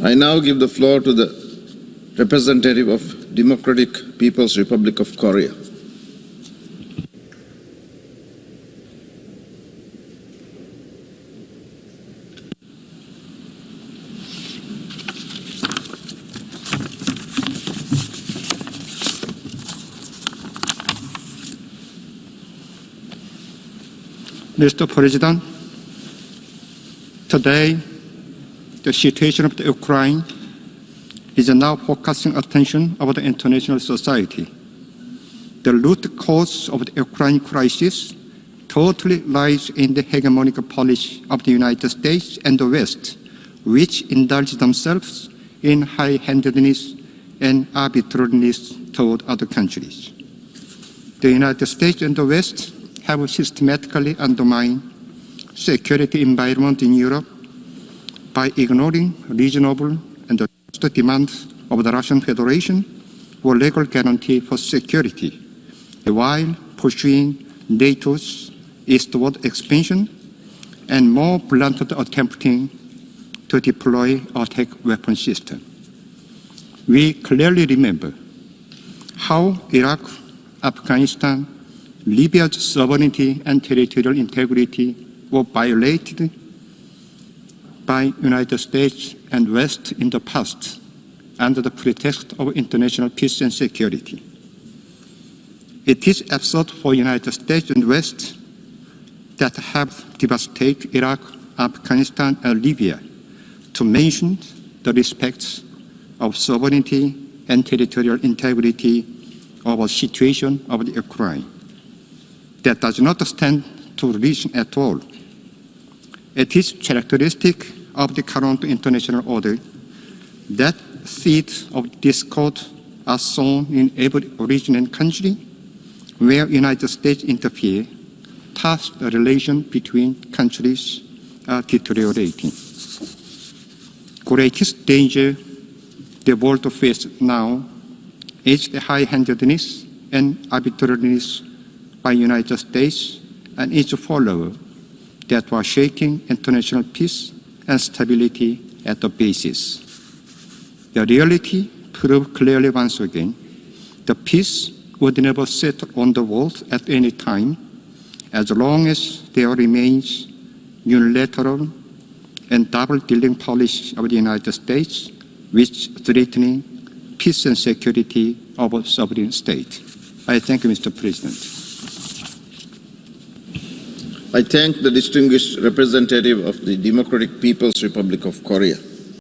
I now give the floor to the representative of Democratic People's Republic of Korea. Mr. President, today the situation of the Ukraine is now focusing attention of the international society. The root cause of the Ukraine crisis totally lies in the hegemonic policy of the United States and the West, which indulge themselves in high-handedness and arbitrariness toward other countries. The United States and the West have systematically undermined security environment in Europe by ignoring reasonable and just demands of the Russian Federation for legal guarantee for security, while pursuing NATO's eastward expansion and more bluntly attempting to deploy attack weapon system. We clearly remember how Iraq, Afghanistan, Libya's sovereignty and territorial integrity were violated by United States and West in the past under the pretext of international peace and security. It is absurd for United States and West that have devastated Iraq, Afghanistan, and Libya to mention the respects of sovereignty and territorial integrity of a situation of the Ukraine that does not stand to reason at all. It is characteristic of the current international order that seeds of discord are sown in every and country where United States interfere, thus the relation between countries are deteriorating. Greatest danger the world faces now is the high-handedness and arbitrariness by United States and its followers that were shaking international peace and stability at the basis. The reality proved clearly once again the peace would never settle on the world at any time as long as there remains unilateral and double-dealing policy of the United States which threatening peace and security of a sovereign state. I thank you, Mr. President. I thank the distinguished representative of the Democratic People's Republic of Korea.